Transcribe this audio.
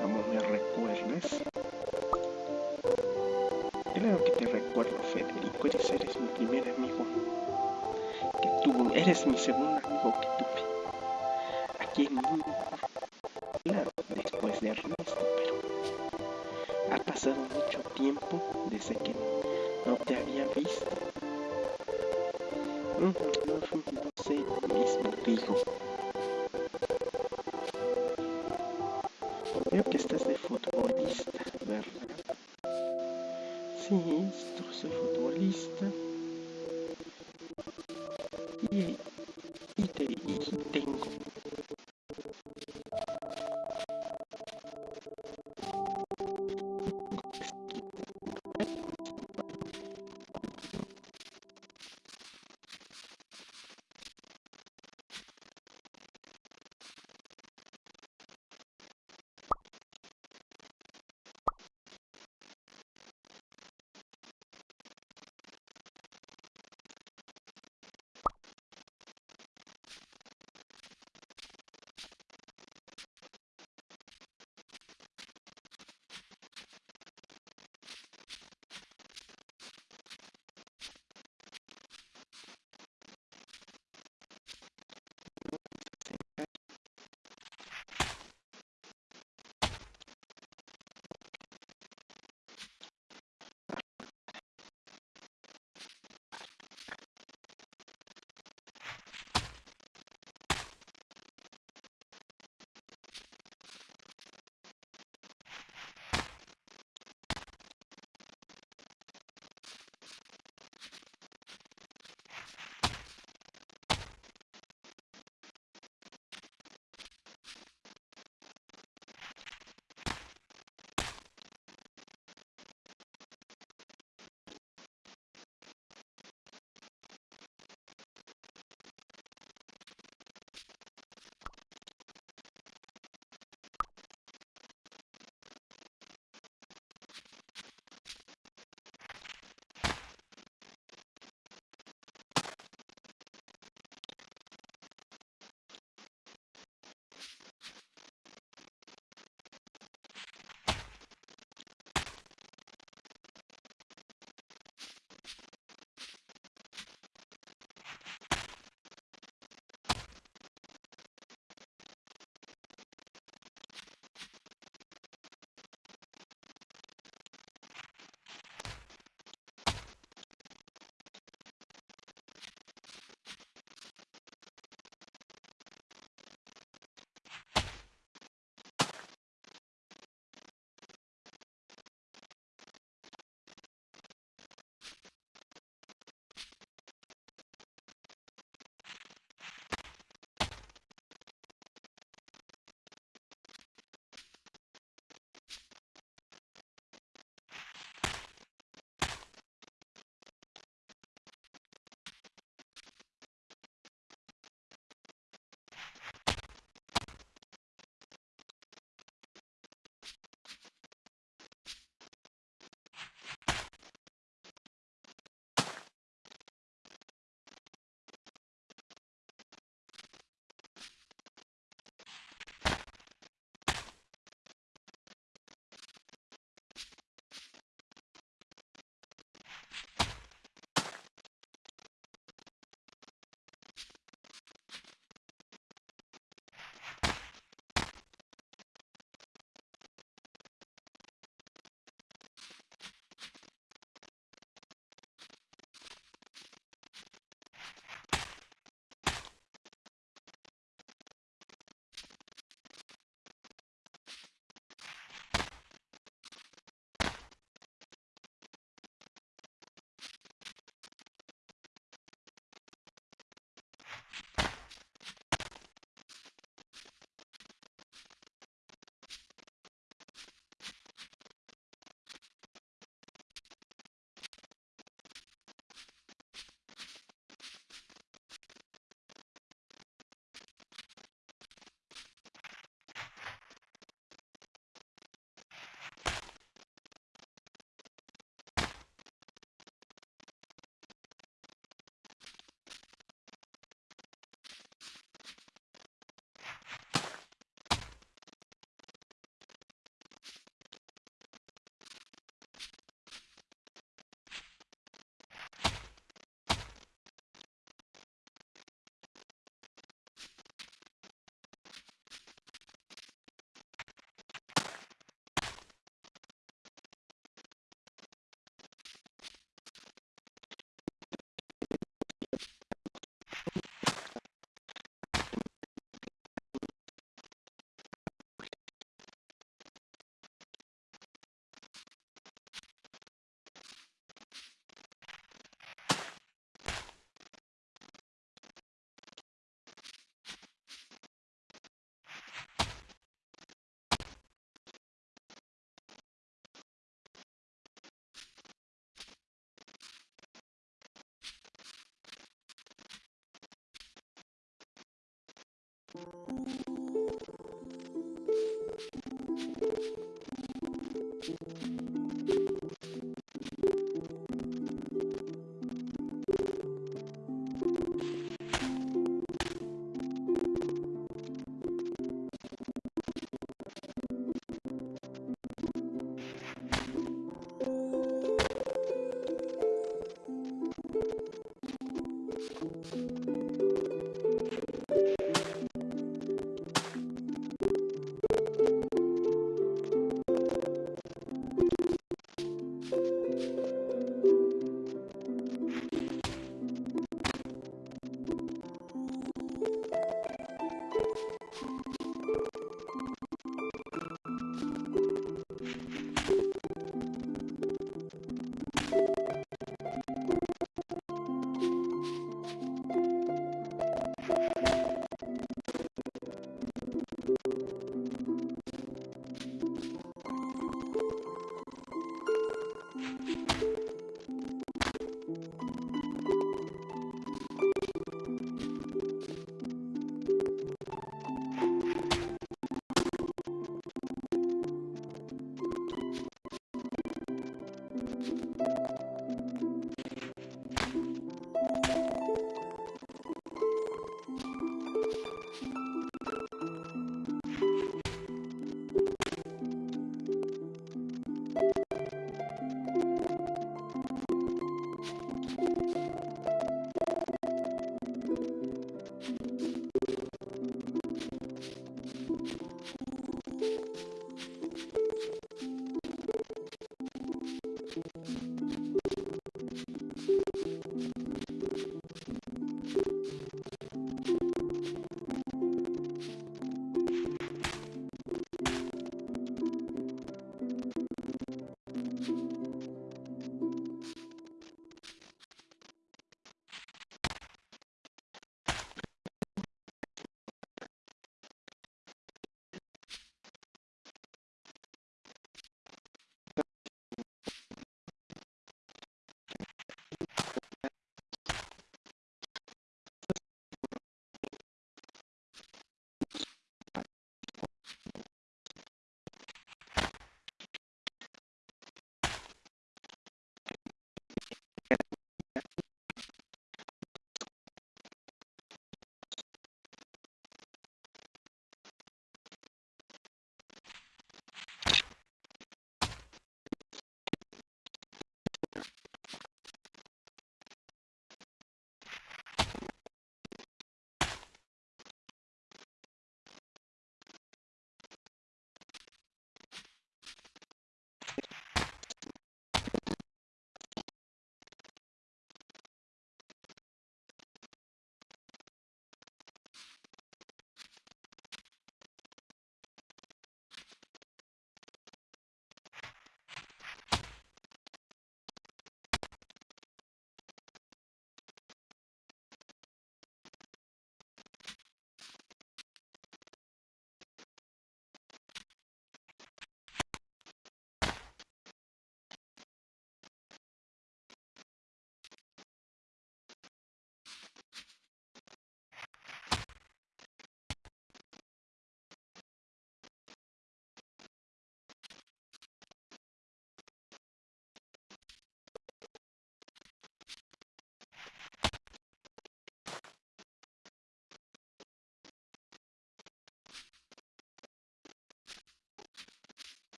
necesitamos me recuerdas. Claro que te recuerdo, Federico, eres, mi primer amigo que tuvo, eres mi segundo amigo que tuve. Aquí en mi... Claro, después de Ernesto, pero ha pasado mucho tiempo desde que no te había visto. No, no, no sé, mismo digo.